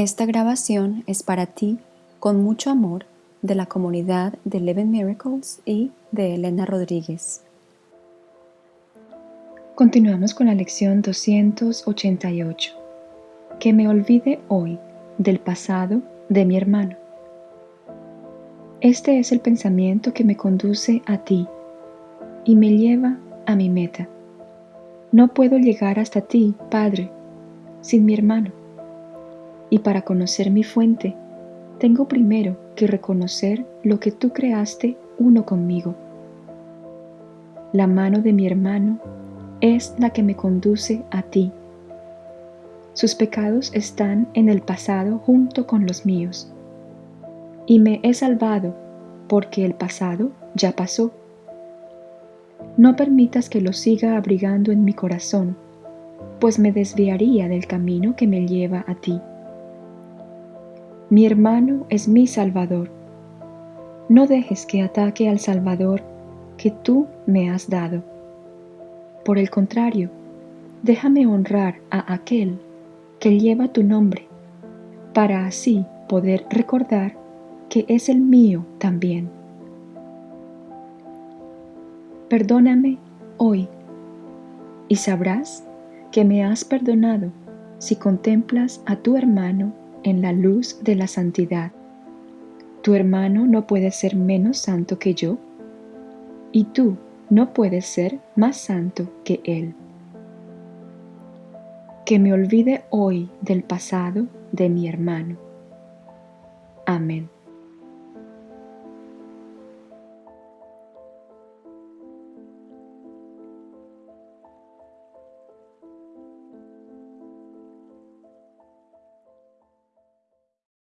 Esta grabación es para ti con mucho amor de la comunidad de Eleven Miracles y de Elena Rodríguez. Continuamos con la lección 288. Que me olvide hoy del pasado de mi hermano. Este es el pensamiento que me conduce a ti y me lleva a mi meta. No puedo llegar hasta ti, Padre, sin mi hermano. Y para conocer mi fuente, tengo primero que reconocer lo que tú creaste uno conmigo. La mano de mi hermano es la que me conduce a ti. Sus pecados están en el pasado junto con los míos. Y me he salvado porque el pasado ya pasó. No permitas que lo siga abrigando en mi corazón, pues me desviaría del camino que me lleva a ti. Mi hermano es mi Salvador. No dejes que ataque al Salvador que tú me has dado. Por el contrario, déjame honrar a aquel que lleva tu nombre, para así poder recordar que es el mío también. Perdóname hoy y sabrás que me has perdonado si contemplas a tu hermano en la luz de la santidad. Tu hermano no puede ser menos santo que yo, y tú no puedes ser más santo que él. Que me olvide hoy del pasado de mi hermano. Amén.